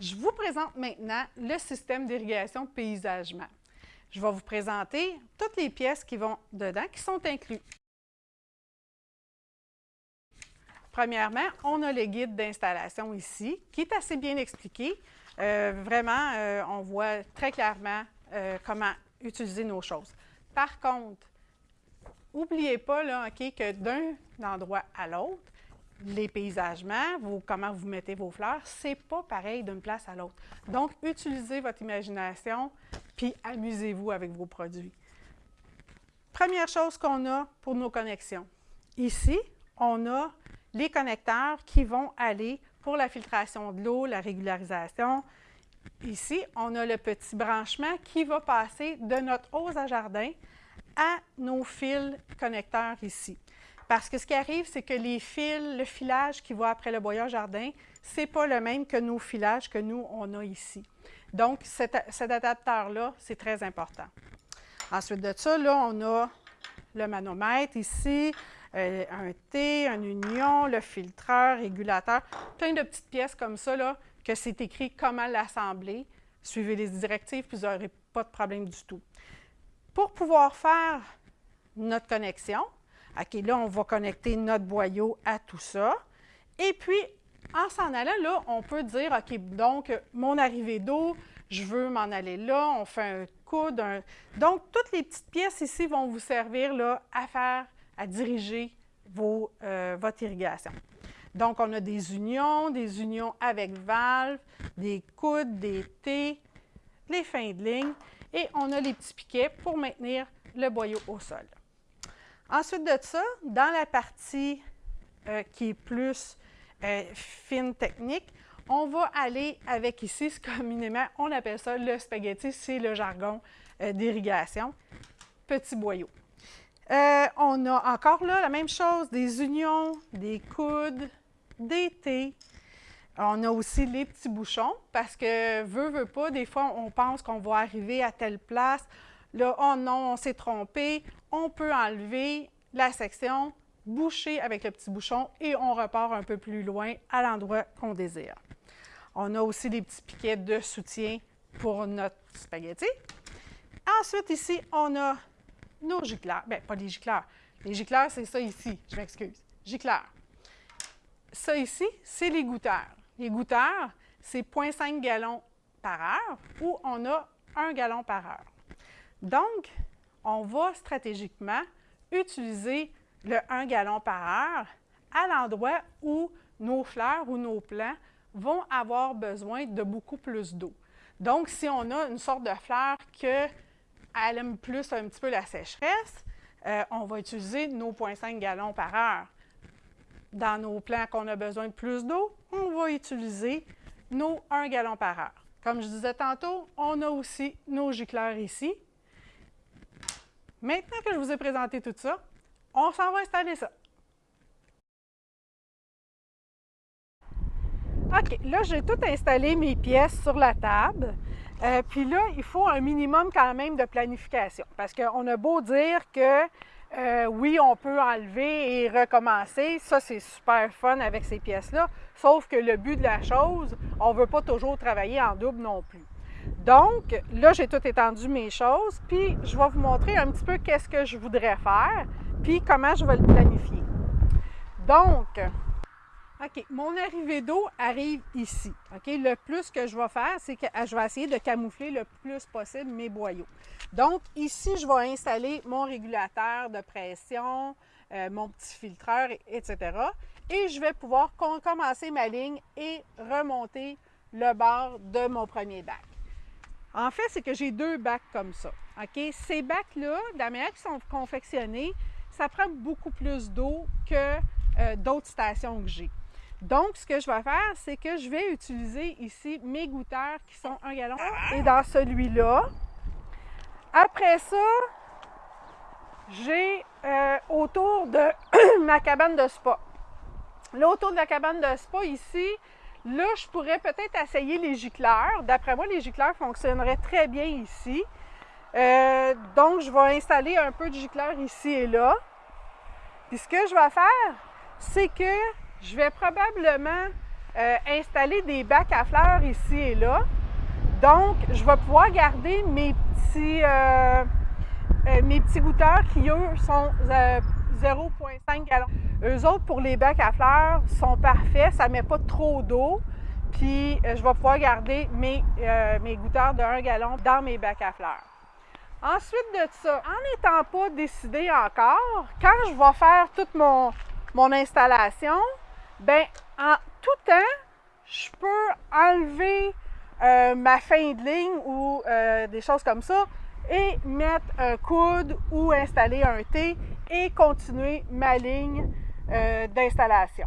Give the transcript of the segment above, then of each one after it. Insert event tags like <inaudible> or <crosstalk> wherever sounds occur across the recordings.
Je vous présente maintenant le système d'irrigation paysagement. Je vais vous présenter toutes les pièces qui vont dedans, qui sont incluses. Premièrement, on a le guide d'installation ici, qui est assez bien expliqué. Euh, vraiment, euh, on voit très clairement euh, comment utiliser nos choses. Par contre, n'oubliez pas là, que d'un endroit à l'autre, les paysagements, comment vous mettez vos fleurs, c'est pas pareil d'une place à l'autre. Donc, utilisez votre imagination, puis amusez-vous avec vos produits. Première chose qu'on a pour nos connexions. Ici, on a les connecteurs qui vont aller pour la filtration de l'eau, la régularisation. Ici, on a le petit branchement qui va passer de notre hose à jardin à nos fils connecteurs ici. Parce que ce qui arrive, c'est que les fils, le filage qui va après le boyau jardin, ce n'est pas le même que nos filages que nous, on a ici. Donc, cet, adaptateur-là, c'est très important. Ensuite de ça, là, on a le manomètre ici, euh, un T, un union, le filtreur, régulateur, plein de petites pièces comme ça, là, que c'est écrit comment l'assembler. Suivez les directives, puis vous n'aurez pas de problème du tout. Pour pouvoir faire notre connexion, OK, là, on va connecter notre boyau à tout ça. Et puis, en s'en allant là, on peut dire, OK, donc, mon arrivée d'eau, je veux m'en aller là, on fait un coude. Donc, toutes les petites pièces ici vont vous servir là, à faire, à diriger vos, euh, votre irrigation. Donc, on a des unions, des unions avec valve, des coudes, des T, les fins de ligne, et on a les petits piquets pour maintenir le boyau au sol. Ensuite de ça, dans la partie euh, qui est plus euh, fine technique, on va aller avec ici, ce communément, on appelle ça le spaghetti, c'est le jargon euh, d'irrigation, petit boyau. on a encore là la même chose, des unions, des coudes, des thés. On a aussi les petits bouchons parce que, veut, veut pas, des fois, on pense qu'on va arriver à telle place. Là, oh non, on s'est trompé. On peut enlever la section, boucher avec le petit bouchon et on repart un peu plus loin à l'endroit qu'on désire. On a aussi des petits piquets de soutien pour notre spaghetti. Ensuite, ici, on a nos gicleurs. Bien, pas les gicleurs. Les gicleurs, c'est ça ici. Je m'excuse. Gicleurs. Ça ici, c'est les goutteurs. Les goutteurs, c'est 0,5 gallons par heure ou on a 1 gallon par heure. Donc, on va stratégiquement utiliser le 1 gallon par heure à l'endroit où nos fleurs ou nos plants vont avoir besoin de beaucoup plus d'eau. Donc, si on a une sorte de fleur qu'elle aime plus un petit peu la sécheresse, euh, on va utiliser nos 0,5 gallons par heure. Dans nos plants qu'on a besoin de plus d'eau, on va utiliser nos 1 gallon par heure. Comme je disais tantôt, on a aussi nos gicleurs ici. Maintenant que je vous ai présenté tout ça, on s'en va installer ça. OK, là, j'ai tout installé mes pièces sur la table. Euh, puis là, il faut un minimum quand même de planification parce qu'on a beau dire que euh, oui, on peut enlever et recommencer. Ça, c'est super fun avec ces pièces-là. Sauf que le but de la chose, on ne veut pas toujours travailler en double non plus. Donc, là, j'ai tout étendu mes choses, puis je vais vous montrer un petit peu qu'est-ce que je voudrais faire, puis comment je vais le planifier. Donc, OK, mon arrivée d'eau arrive ici. OK, le plus que je vais faire, c'est que je vais essayer de camoufler le plus possible mes boyaux. Donc, ici, je vais installer mon régulateur de pression, euh, mon petit filtreur, etc. Et je vais pouvoir commencer ma ligne et remonter le bord de mon premier bac. En fait, c'est que j'ai deux bacs comme ça. OK? Ces bacs-là, de la manière qu'ils sont confectionnés, ça prend beaucoup plus d'eau que euh, d'autres stations que j'ai. Donc, ce que je vais faire, c'est que je vais utiliser ici mes goutteurs qui sont un gallon et dans celui-là. Après ça, j'ai euh, autour de <clears throat> ma cabane de spa. Là, autour de la cabane de spa, ici, Là, je pourrais peut-être essayer les gicleurs. D'après moi, les gicleurs fonctionneraient très bien ici. Euh, donc, je vais installer un peu de gicleurs ici et là. Puis ce que je vais faire, c'est que je vais probablement euh, installer des bacs à fleurs ici et là. Donc, je vais pouvoir garder mes petits, euh, mes petits goûteurs qui, eux, sont 0,5 gallons. Eux autres, pour les bacs à fleurs, sont parfaits. Ça ne met pas trop d'eau. Puis, je vais pouvoir garder mes, mes goûteurs de 1 gallon dans mes bacs à fleurs. Ensuite de ça, en n'étant pas décidé encore, quand je vais faire toute mon, mon installation, ben en tout temps, je peux enlever euh, ma fin de ligne ou euh, des choses comme ça et mettre un coude ou installer un T et continuer ma ligne euh, d'installation.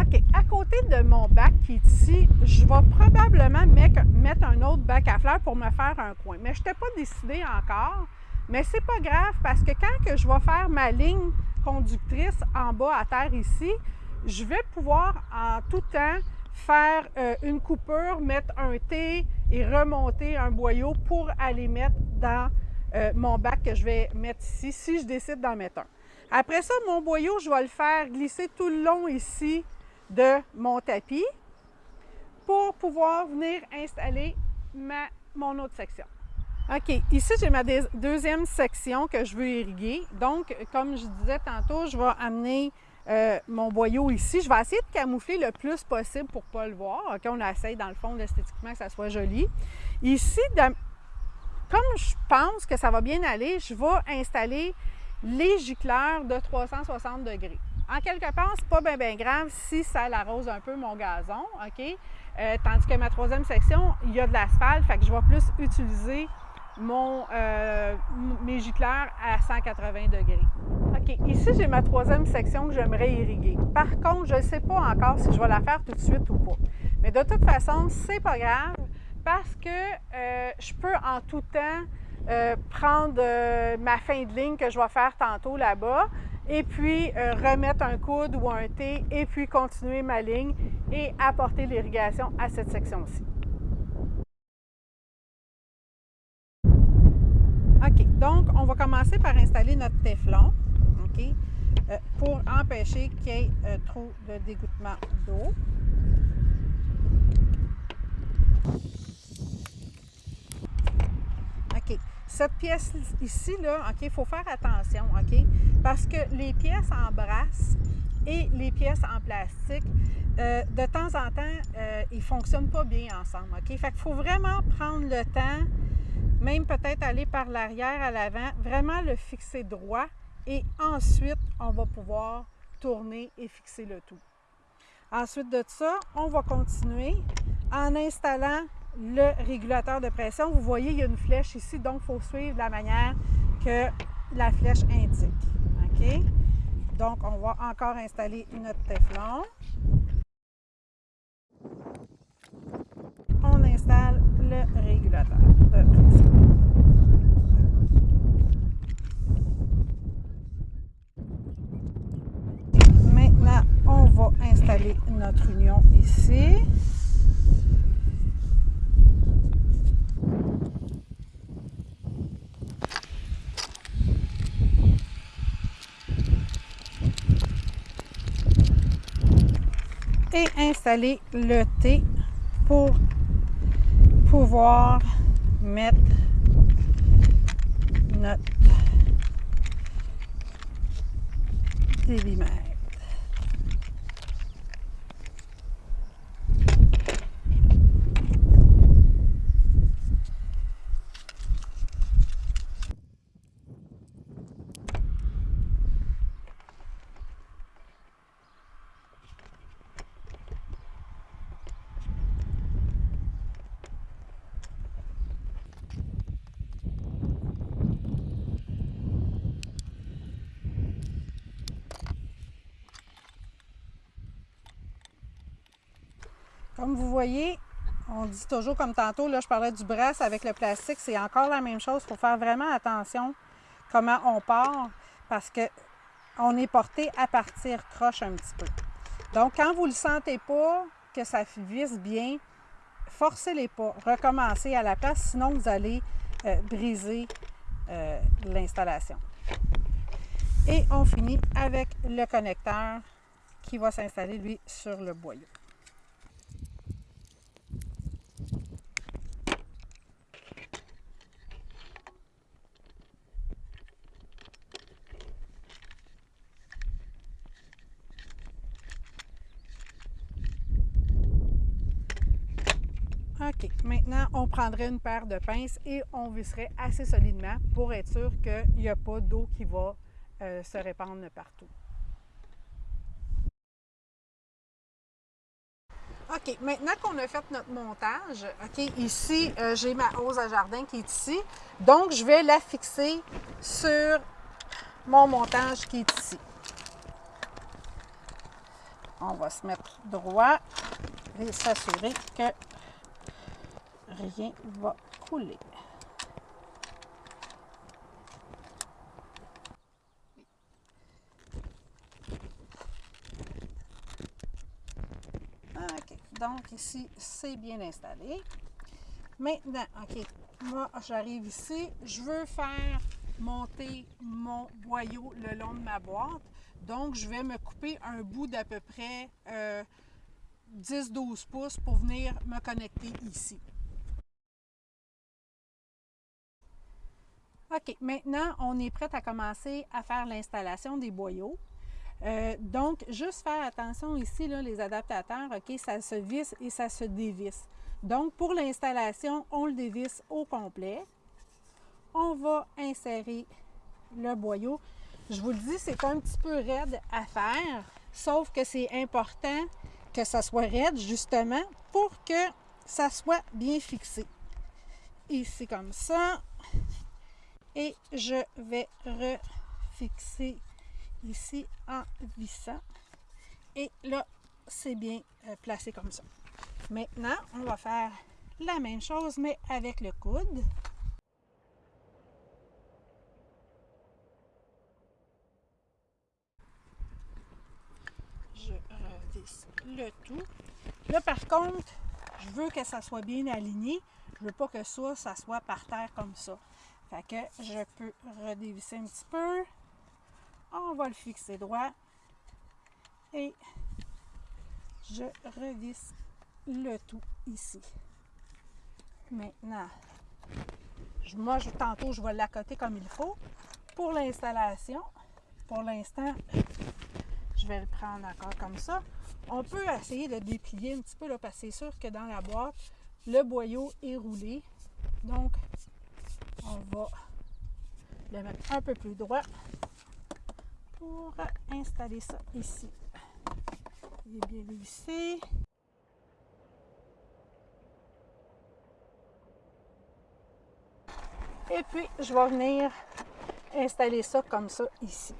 OK, à côté de mon bac qui est ici, je vais probablement mettre, un autre bac à fleurs pour me faire un coin. Mais je n'étais pas décidée encore, mais c'est pas grave parce que quand que je vais faire ma ligne conductrice en bas à terre ici, je vais pouvoir en tout temps faire euh, une coupure, mettre un T et remonter un boyau pour aller mettre dans euh, mon bac que je vais mettre ici, si je décide d'en mettre un. Après ça, mon boyau, je vais le faire glisser tout le long ici de mon tapis pour pouvoir venir installer ma, mon autre section. OK, ici, j'ai ma deuxième section que je veux irriguer. Donc, comme je disais tantôt, je vais amener euh, mon boyau ici. Je vais essayer de camoufler le plus possible pour ne pas le voir. OK, on essaye dans le fond esthétiquement que ça soit joli. Ici, comme je pense que ça va bien aller, je vais installer les gicleurs de 360 degrés. En quelque part, c'est pas bien grave si ça l'arrose un peu mon gazon, OK? Euh, tandis que ma troisième section, il y a de l'asphalte, fait je vais plus utiliser mon, euh, mes gicleurs à 180 degrés. OK, ici, j'ai ma troisième section que j'aimerais irriguer. Par contre, je ne sais pas encore si je vais la faire tout de suite ou pas. Mais de toute façon, c'est pas grave parce que euh, je peux en tout temps euh, prendre ma fin de ligne que je vais faire tantôt là-bas et puis remettre un coude ou un T et puis continuer ma ligne et apporter l'irrigation à cette section-ci. OK, donc on va commencer par installer notre téflon, OK, euh, pour empêcher qu'il y ait euh, trop de dégoûtement d'eau. Cette pièce ici, là, OK, il faut faire attention, OK, parce que les pièces en brasse et les pièces en plastique, euh, de temps en temps, ils ne fonctionnent pas bien ensemble, OK? Faut vraiment prendre le temps même peut-être aller par l'arrière à l'avant, vraiment le fixer droit et ensuite on va pouvoir tourner et fixer le tout. Ensuite de ça, on va continuer en installant le régulateur de pression. Vous voyez, il y a une flèche ici, donc il faut suivre la manière que la flèche indique. OK? Donc, on va encore installer notre téflon. On installe le régulateur de pression. on va installer notre union ici. Et installer le T pour pouvoir mettre notre débimètre. Comme vous voyez, on dit toujours comme tantôt, là je parlais du brasse avec le plastique, c'est encore la même chose. Il faut faire vraiment attention comment on part parce que on est porté à partir croche un petit peu. Donc quand vous ne le sentez pas, que ça visse bien, forcez les pas, recommencez à la place, sinon vous allez euh, briser euh, l'installation. Et on finit avec le connecteur qui va s'installer lui sur le boyau. OK. Maintenant, on prendrait une paire de pinces et on visserait assez solidement pour être sûr qu'il n'y a pas d'eau qui va euh, se répandre partout. OK, maintenant qu'on a fait notre montage, OK, ici, euh, j'ai ma hausse à jardin qui est ici. Donc, je vais la fixer sur mon montage qui est ici. On va se mettre droit et s'assurer que rien va couler. OK. Donc, ici, c'est bien installé. Maintenant, OK, moi, j'arrive ici. Je veux faire monter mon boyau le long de ma boîte. Donc, je vais me couper un bout d'à peu près 10-12 euh, pouces pour venir me connecter ici. OK, maintenant, on est prêt à commencer à faire l'installation des boyaux. Euh, donc, juste faire attention ici, là, les adaptateurs, OK, ça se visse et ça se dévisse. Donc, pour l'installation, on le dévisse au complet. On va insérer le boyau. Je vous le dis, c'est un petit peu raide à faire, sauf que c'est important que ça soit raide, justement, pour que ça soit bien fixé. Ici, comme ça. Et je vais refixer ici en vissant. Et là, c'est bien euh, placé comme ça. Maintenant, on va faire la même chose, mais avec le coude. Je revisse le tout. Là, par contre, je veux que ça soit bien aligné. Je veux pas que ça, ça soit par terre comme ça. Fait que je peux redévisser un petit peu. On va le fixer droit. Et je revisse le tout ici. Maintenant, moi, je, tantôt, je vais l'accoter comme il faut. Pour l'installation, pour l'instant, je vais le prendre encore comme ça. On peut essayer de déplier un petit peu, là, parce que c'est sûr que dans la boîte, le boyau est roulé. Donc, on va le mettre un peu plus droit pour installer ça ici. Il est bien vissé. Et puis, je vais venir installer ça comme ça ici.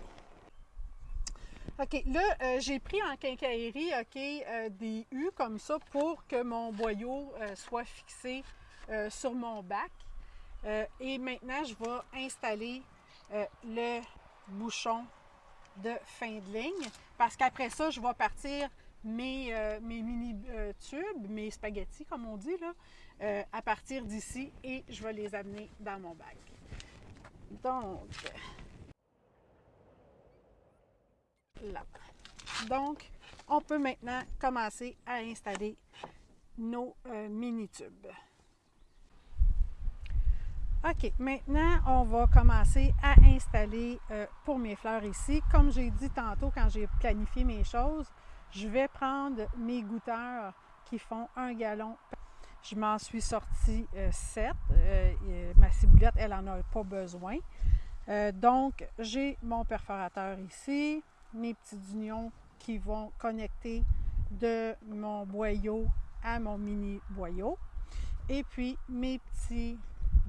OK, là, euh, j'ai pris en quincaillerie, OK, euh, des U comme ça pour que mon boyau euh, soit fixé sur mon bac. Et maintenant, je vais installer le bouchon de fin de ligne parce qu'après ça, je vais partir mes, mes mini tubes, mes spaghettis, comme on dit, là, euh, à partir d'ici et je vais les amener dans mon bac. Donc, là. Donc, on peut maintenant commencer à installer nos euh, mini-tubes. OK, maintenant, on va commencer à installer euh, pour mes fleurs ici. Comme j'ai dit tantôt quand j'ai planifié mes choses, je vais prendre mes goutteurs qui font un gallon je m'en suis sortie 7. Euh, euh, ma ciboulette, elle n'en a pas besoin. Donc, j'ai mon perforateur ici, mes petits oignons qui vont connecter de mon boyau à mon mini boyau. Et puis, mes petits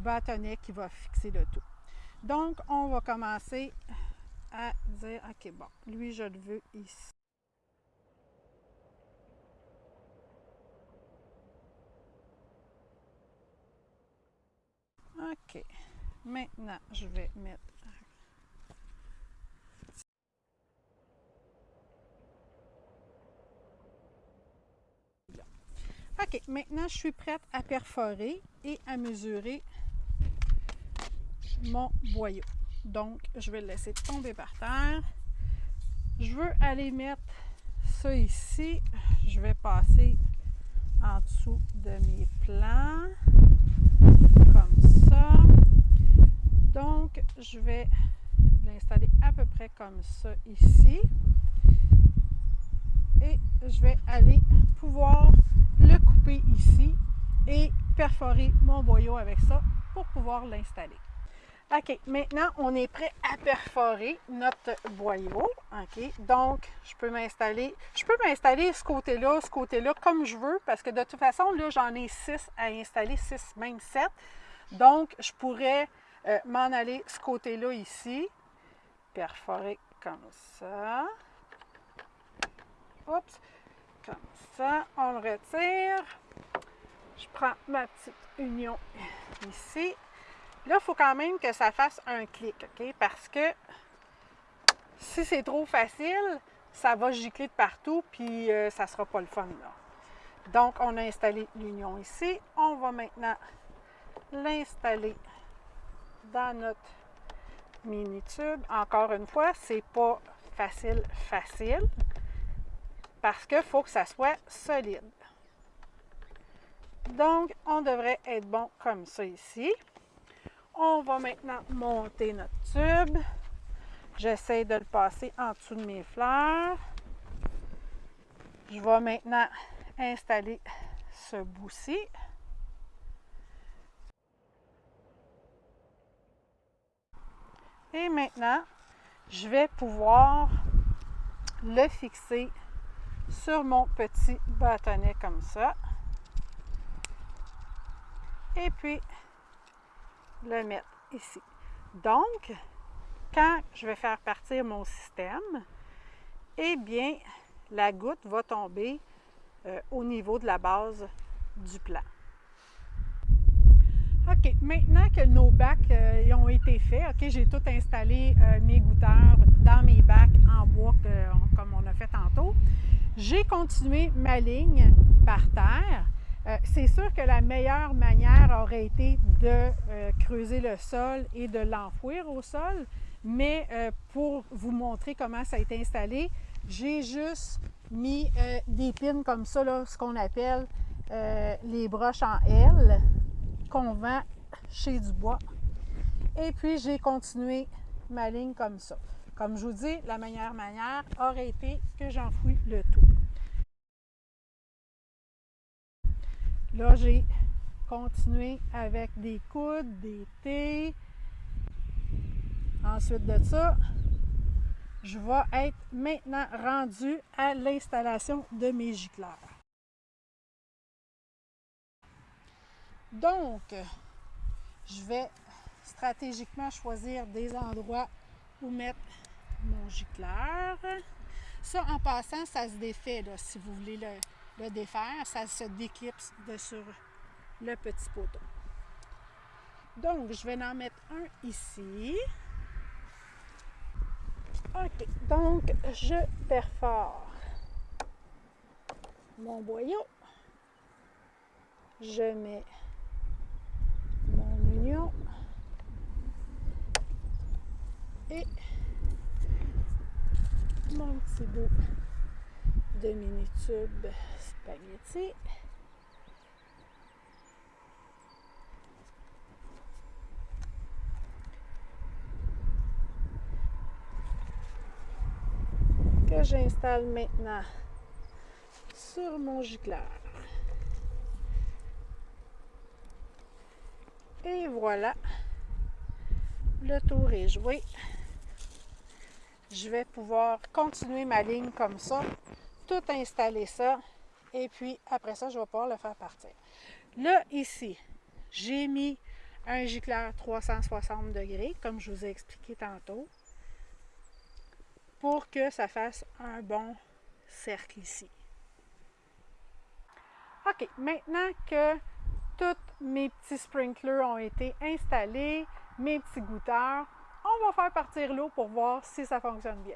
bâtonnets qui vont fixer le tout. Donc, on va commencer à dire, OK, bon, lui, je le veux ici. OK. Maintenant, je vais mettre OK, maintenant je suis prête à perforer et à mesurer mon boyau. Donc, je vais le laisser tomber par terre. Je veux aller mettre ça ici. Je vais passer en dessous de mes plans. Donc, je vais l'installer à peu près comme ça ici. Et je vais aller pouvoir le couper ici et perforer mon boyau avec ça pour pouvoir l'installer. OK, maintenant, on est prêt à perforer notre boyau. OK, donc, je peux m'installer, je peux m'installer ce côté-là, ce côté-là, comme je veux, parce que de toute façon, là, j'en ai 6 à installer, 6, même 7. Donc, je pourrais euh, m'en aller ce côté-là ici, perforer comme ça. Oups, comme ça, on le retire. Je prends ma petite union ici. Là, il faut quand même que ça fasse un clic, OK? Parce que si c'est trop facile, ça va gicler de partout, puis euh, ça ne sera pas le fun. Donc, on a installé l'union ici. On va maintenant l'installer dans notre mini tube. Encore une fois, c'est pas facile, facile, parce qu'il faut que ça soit solide. Donc, on devrait être bon comme ça ici. On va maintenant monter notre tube. J'essaie de le passer en dessous de mes fleurs. Je vais maintenant installer ce bout-ci. Et maintenant, je vais pouvoir le fixer sur mon petit bâtonnet comme ça. Et puis, le mettre ici. Donc, quand je vais faire partir mon système, eh bien, la goutte va tomber euh, au niveau de la base du plan. OK, maintenant que nos bacs euh, ont été faits, OK, j'ai tout installé euh, mes goûteurs dans mes bacs en bois comme on a fait tantôt. J'ai continué ma ligne par terre c'est sûr que la meilleure manière aurait été de euh, creuser le sol et de l'enfouir au sol, mais euh, pour vous montrer comment ça a été installé, j'ai juste mis des pins comme ça, ce qu'on appelle les broches en L qu'on vend chez Dubois. Et puis j'ai continué ma ligne comme ça. Comme je vous dis, la meilleure manière aurait été que j'enfouis le tout. Là, j'ai continué avec des coudes, des thés. Ensuite de ça, je vais être maintenant rendu à l'installation de mes gicleurs. Donc, je vais stratégiquement choisir des endroits où mettre mon gicleur. Ça, en passant, ça se défait si vous voulez le, le défaire, ça se déclipse de sur le petit poteau. Donc, je vais en mettre un ici. OK, donc je perfore mon boyau. Je mets mon union et mon petit bout de mini-tube spaghetti. J'installe maintenant sur mon gicleur. Et voilà, le tour est joué. Je vais pouvoir continuer ma ligne comme ça tout installer ça. Et puis, après ça, je vais pouvoir le faire partir. Là, ici, j'ai mis un gicleur 360 degrés, comme je vous ai expliqué tantôt, pour que ça fasse un bon cercle ici. OK, maintenant que tous mes petits sprinklers ont été installés, mes petits goutteurs, on va faire partir l'eau pour voir si ça fonctionne bien.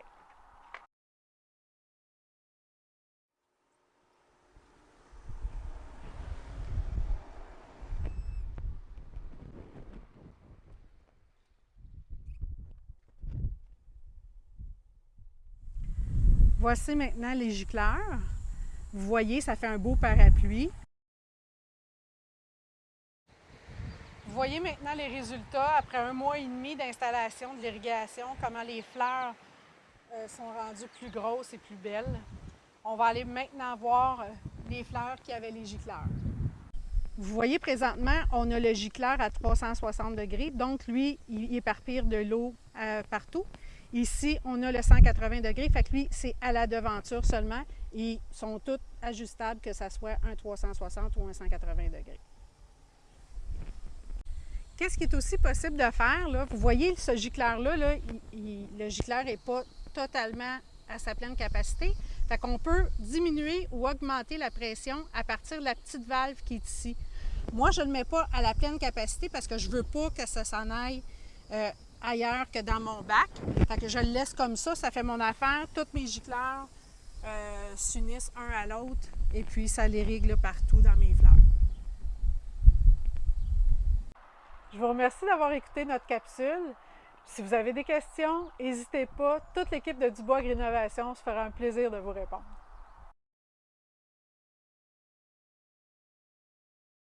Voici maintenant les gicleurs. Vous voyez, ça fait un beau parapluie. Vous voyez maintenant les résultats après un mois et demi d'installation de l'irrigation, comment les fleurs euh, sont rendues plus grosses et plus belles. On va aller maintenant voir euh, les fleurs qui avaient les gicleurs. Vous voyez présentement, on a le gicleur à 360 degrés, donc lui, il éparpire de l'eau euh, partout. Ici, on a le 180 degrés, fait que lui, c'est à la devanture seulement. Ils sont tous ajustables, que ce soit un 360 ou un 180 degrés. Qu'est-ce qui est aussi possible de faire? Là? Vous voyez ce gicleur-là, là, le gicleur n'est pas totalement à sa pleine capacité. Fait qu'on peut diminuer ou augmenter la pression à partir de la petite valve qui est ici. Moi, je ne le mets pas à la pleine capacité parce que je ne veux pas que ça s'en aille euh, ailleurs que dans mon bac. Fait que je le laisse comme ça, ça fait mon affaire. Toutes mes gicleurs s'unissent un à l'autre et puis ça les règle partout dans mes fleurs. Je vous remercie d'avoir écouté notre capsule. Si vous avez des questions, n'hésitez pas. Toute l'équipe de Dubois Agrinovation se fera un plaisir de vous répondre.